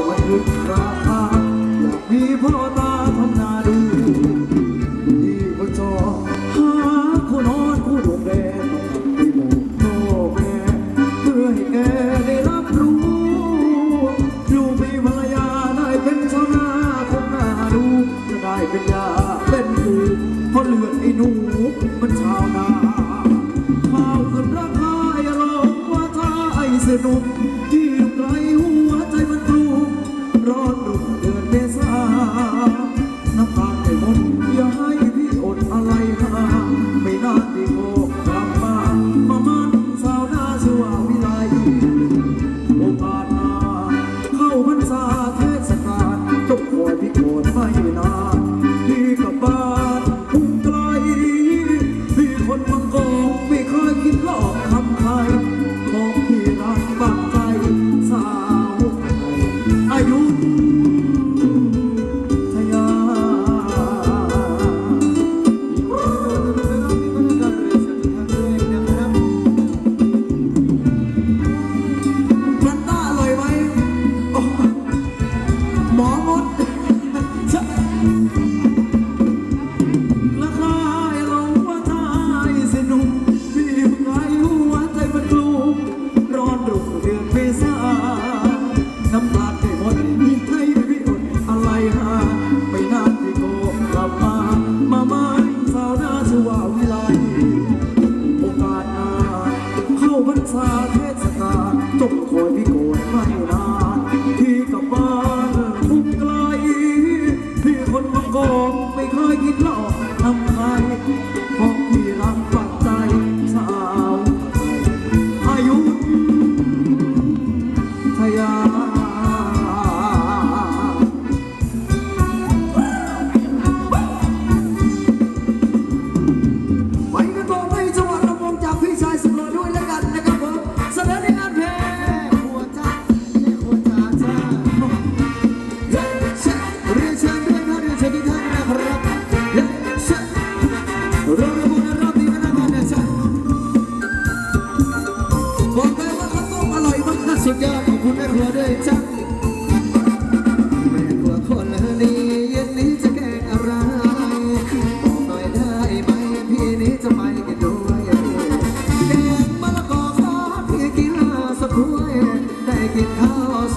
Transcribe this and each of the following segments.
ต่อยลึกราอยากมีพ่อตาทำนาดูดีก็จอหาคู่นอนคู่ดูแลไมอกพ่อแม่เพื่อให้แกรับรู้อยู่มีภรรยาได้เป็นชาวนาคนนาดูจะได้เป็นยาเป็นผูเพาเลือดไอ้หนูมันชาวนาข้าวคนราคาอย่าลงว่าไอ้สนุก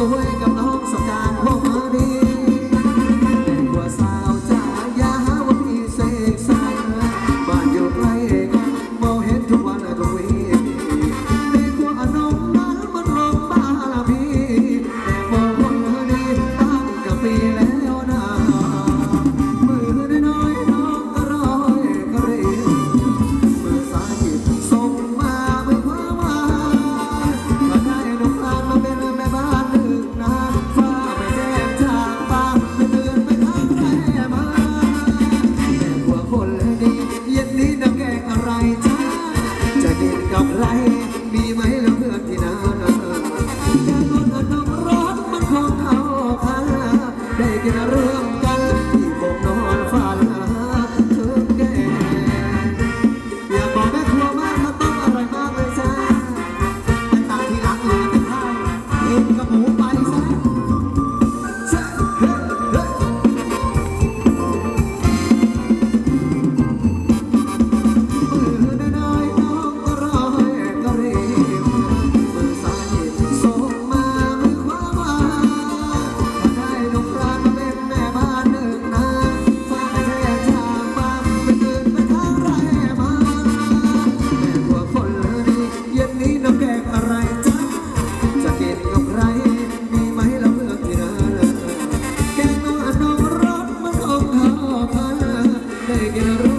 away. que no